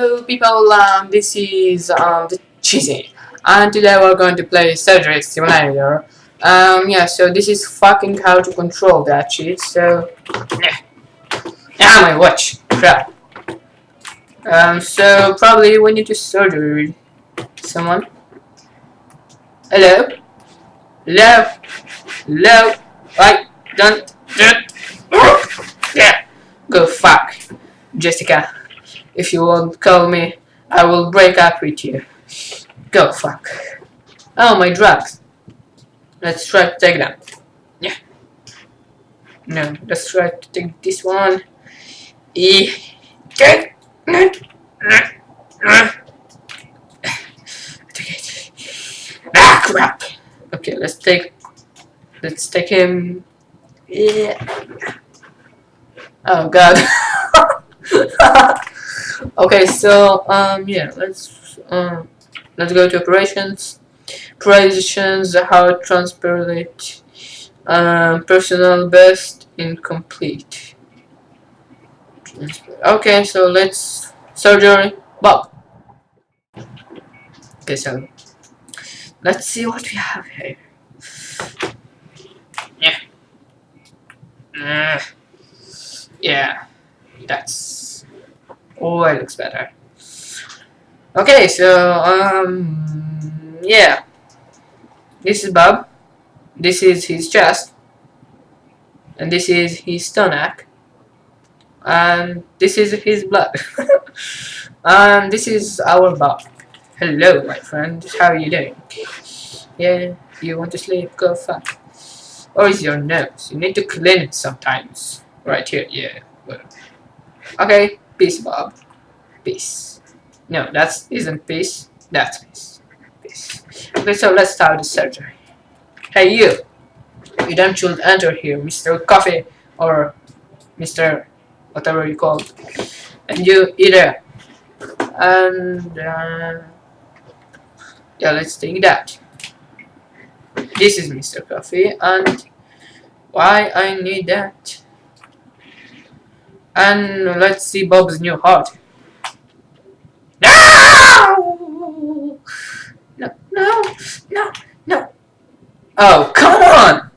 Hello people, um, this is um, the Cheesy, and today we're going to play Surgery Simulator. Um, yeah, so this is fucking how to control that shit, so... Yeah, ah, my watch, crap. Um, so probably we need to surgery someone. Hello? Hello? Hello? I don't... don't yeah, go fuck, Jessica. If you won't call me, I will break up with you. Go fuck. Oh, my drugs. Let's try to take them. Yeah. No, let's try to take this one. E. Take it. Ah, crap. Okay, let's take. Let's take him. Yeah. Oh God. okay so um yeah let's um let's go to operations. Positions how transparent um personal best incomplete okay so let's surgery Bob. Okay so let's see what we have here. Yeah. Uh, yeah that's Oh, it looks better. Okay, so, um, yeah. This is Bob. This is his chest. And this is his stomach. And this is his blood. and this is our Bob. Hello, my friend. How are you doing? Yeah, you want to sleep? Go fuck. Or is your nose? You need to clean it sometimes. Right here, yeah. Okay. Peace, Bob. Peace. No, that isn't peace. That's peace. Peace. Okay, so let's start the surgery. Hey, you. You don't should enter here, Mr. Coffee or Mr. whatever you call it. And you either. And uh, yeah, let's take that. This is Mr. Coffee, and why I need that? And let's see Bob's new heart. No! No, no, no, no. Oh, come on!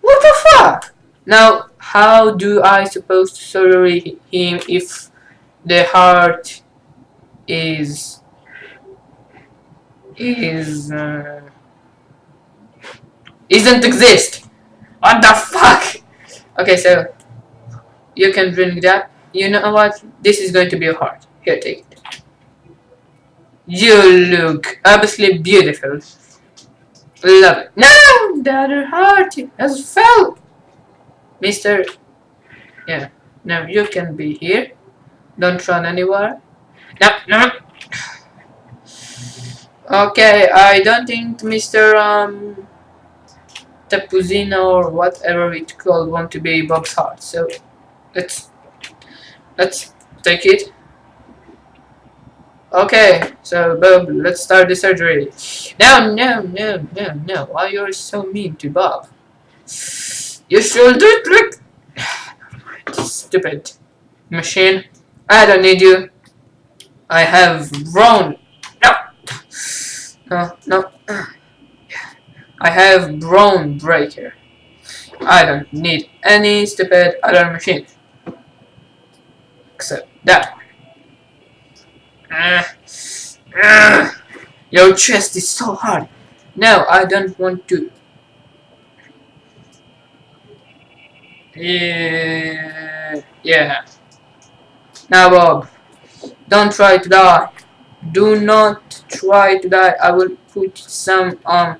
What the fuck? Now, how do I suppose to surgery him if the heart is is uh, isn't exist? What the fuck? Okay, so you can drink that. You know what? This is going to be hard. Here, take it. You look absolutely beautiful. Love it. No! Other heart has fell! Mister... Yeah. now you can be here. Don't run anywhere. No, no. Okay, I don't think Mr. Um, Tapuzina or whatever it's called want to be Bob's heart, so let's let's take it. Okay so Bob let's start the surgery. No no no no no why you're so mean to Bob? You should do it like stupid machine. I don't need you. I have grown. No. No no. I have Brawn Breaker. I don't need any stupid other machine that Uh, uh, your chest is so hard. No, I don't want to. Yeah, yeah. Now, Bob, don't try to die. Do not try to die. I will put some on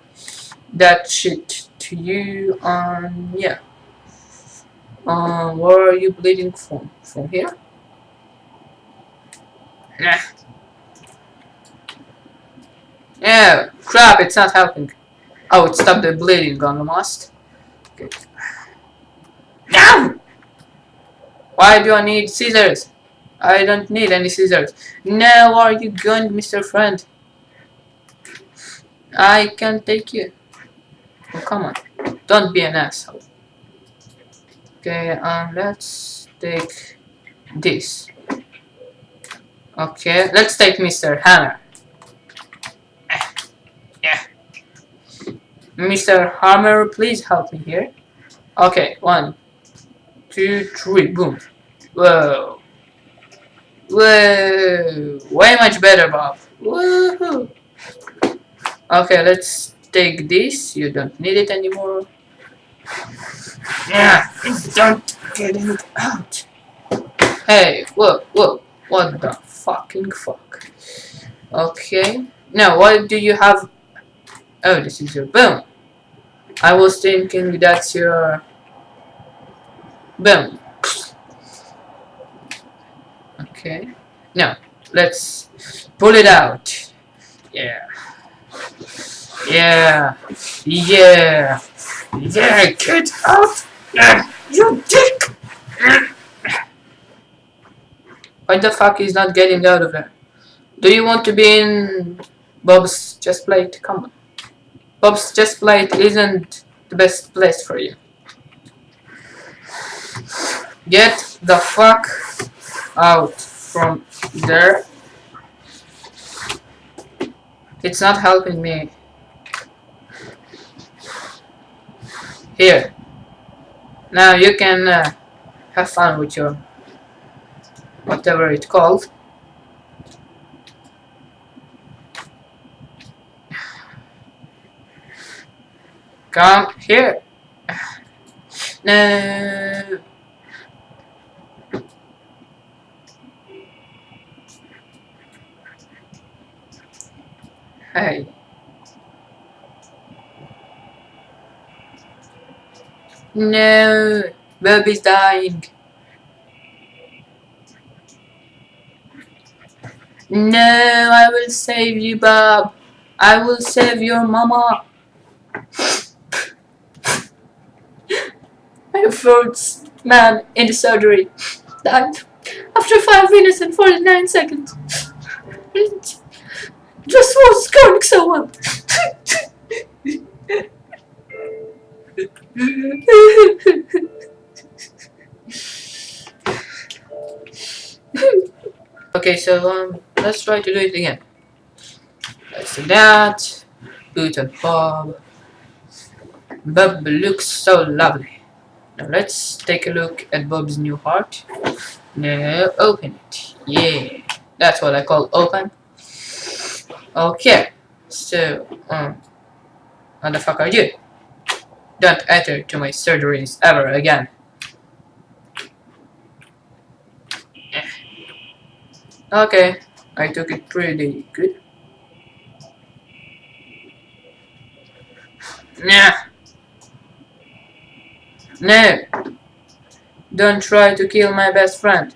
that shit to you. Um, yeah. Um, where are you bleeding from? From here? Yeah. Crap, it's not helping. Oh, it stopped the bleeding. Okay. No! Why do I need scissors? I don't need any scissors. Now are you going, Mr. Friend? I can take you. Oh, come on. Don't be an asshole. Okay, um, let's take this. Okay, let's take Mr. Hammer. Yeah. Mr. Hammer, please help me here. Okay, one, two, three, boom. Whoa. Whoa. Way much better, Bob. Woohoo. Okay, let's take this. You don't need it anymore. Yeah, don't get it out. Hey, whoa, whoa. What the fucking fuck? Okay. Now, what do you have? Oh, this is your boom. I was thinking that's your boom. Okay. Now, let's pull it out. Yeah. Yeah. Yeah. Yeah, get out! You dick! Why the fuck is not getting out of there? Do you want to be in Bob's Just Plate? Come on. Bob's Just Plate isn't the best place for you. Get the fuck out from there. It's not helping me. Here. Now you can uh, have fun with your whatever it's called. Come here. No. Hey. No, baby's dying. No, I will save you, Bob. I will save your mama. My first man in the surgery died after 5 minutes and 49 seconds. Just was going so well. okay, so um, let's try to do it again. Let's do that. Boot and Bob. Bob looks so lovely. Now let's take a look at Bob's new heart. Now open it. Yeah, that's what I call open. Okay, so um, what the fuck are you? Don't enter to my surgeries ever again. Okay, I took it pretty good. Nah. No. Don't try to kill my best friend.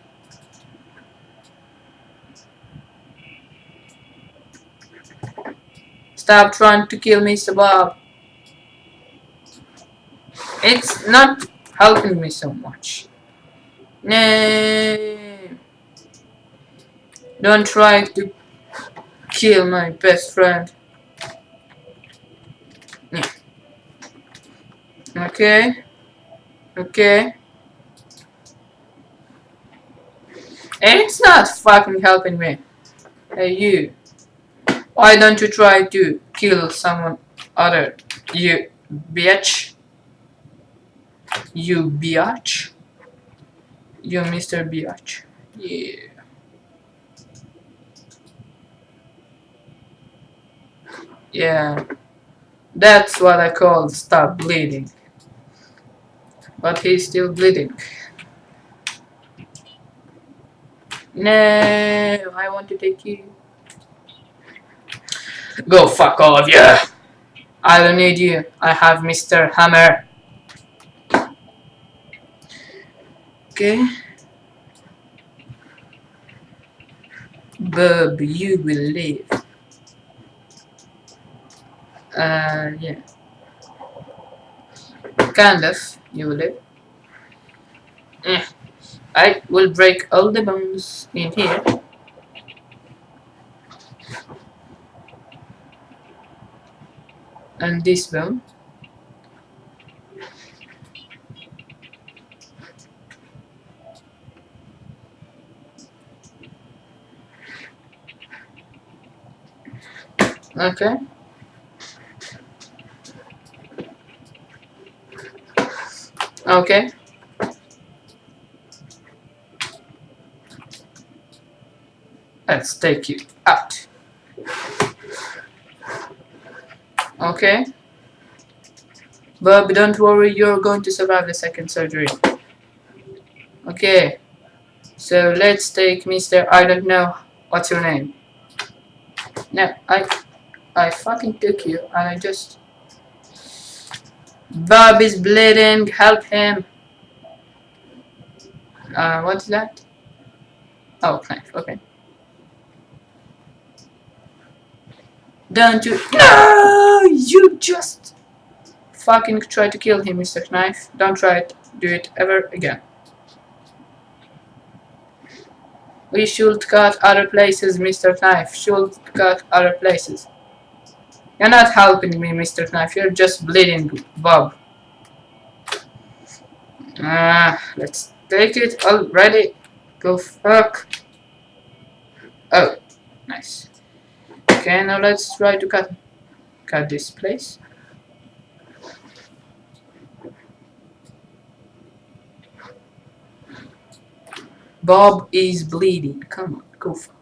Stop trying to kill Mr. Bob. It's not helping me so much. No. Don't try to kill my best friend. Okay. Okay. And it's not fucking helping me. Hey you. Why don't you try to kill someone other? You bitch. You biatch. You Mr. Biatch. Yeah. Yeah. That's what I call stop bleeding. But he's still bleeding. No, I want to take you. Go fuck all of you. I don't need you. I have Mr. Hammer. Okay. Bob, you will live uh, yeah. Kind of you live eh. I will break all the bones in here. And this bone. Okay. Okay. Let's take you out. Okay. Bob, don't worry, you're going to survive the second surgery. Okay. So let's take Mr. I don't know what's your name. No, I I fucking took you and I just Bob is bleeding, help him. Uh what's that? Oh knife, okay. Don't you No you just fucking try to kill him, Mr. Knife. Don't try it. Do it ever again. We should cut other places, Mr. Knife. Should cut other places. You're not helping me, Mr. Knife. You're just bleeding, Bob. Ah, let's take it already. Go fuck. Oh, nice. Okay, now let's try to cut cut this place. Bob is bleeding. Come on, go fuck.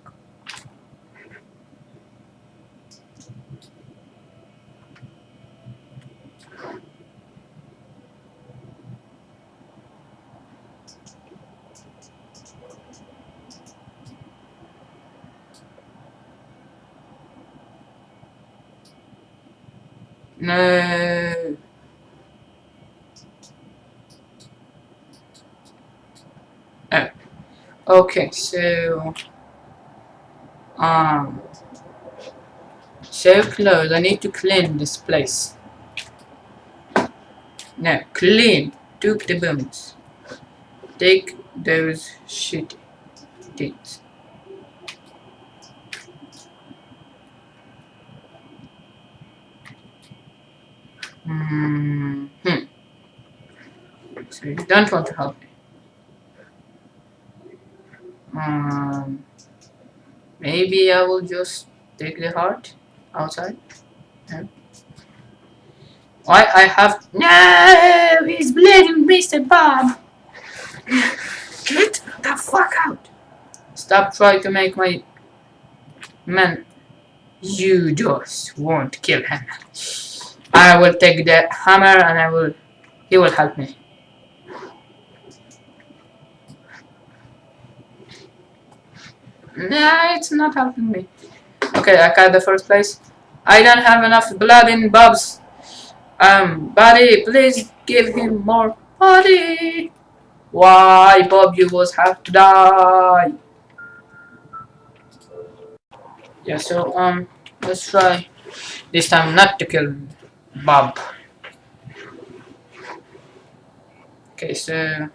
No. Oh. Okay, so um so close. I need to clean this place. No, clean. Took the bones. Take those shit things. Mm hmm. So you don't want to help me. Um, maybe I will just take the heart outside. No. Why I have no? He's bleeding, Mr. Bob. Get the fuck out! Stop trying to make my man. You just won't kill him. I will take the hammer and I will. He will help me. Nah, it's not helping me. Okay, I got the first place. I don't have enough blood in Bob's um body. Please give him more body. Why, Bob, you was have to die. Yeah, so um, let's try this time not to kill Bob. Okay, so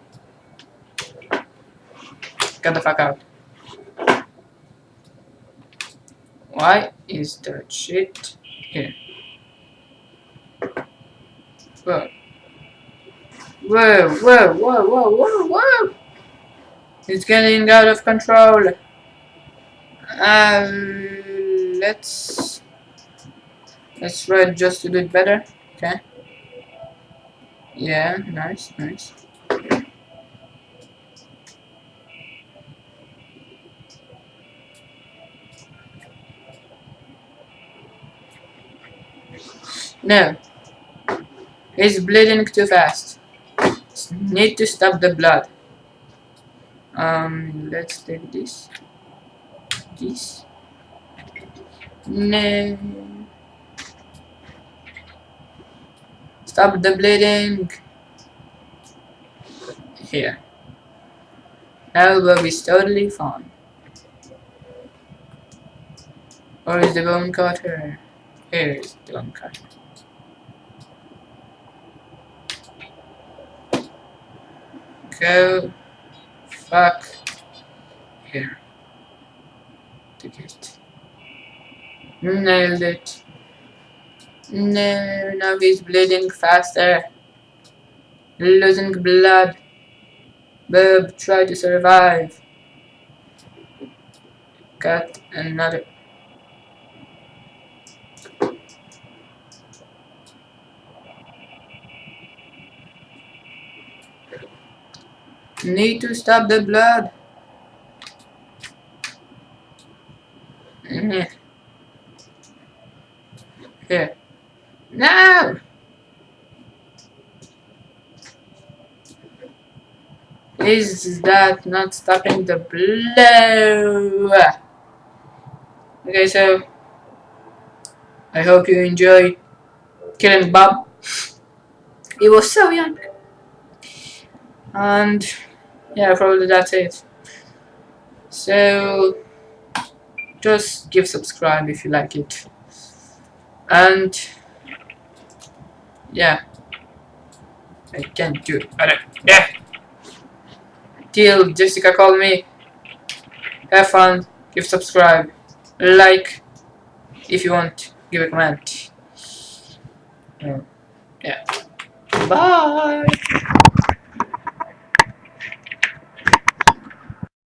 get the fuck out. Why is that shit here? Whoa. Whoa, whoa, whoa, whoa, whoa, whoa! It's getting out of control. Um, let's let's try just to do it better. Okay. Yeah, nice, nice. No. He's bleeding too fast. Need to stop the blood. Um, let's take this. This. No. Stop the bleeding. Here. Now Bobby's totally fine. Or is the bone cutter? Here is the bone cutter. Go fuck here. To get nailed it. No now he's bleeding faster. Losing blood. Bob try to survive. Got another Need to stop the blood. Mhm. Here. No! Is that not stopping the blow? Okay, so I hope you enjoy killing Bob. He was so young. And yeah, probably that's it. So just give subscribe if you like it. And yeah, I can't do it better. Yeah. Till Jessica call me. Have fun. Give subscribe. Like if you want. Give a comment. Yeah. Bye.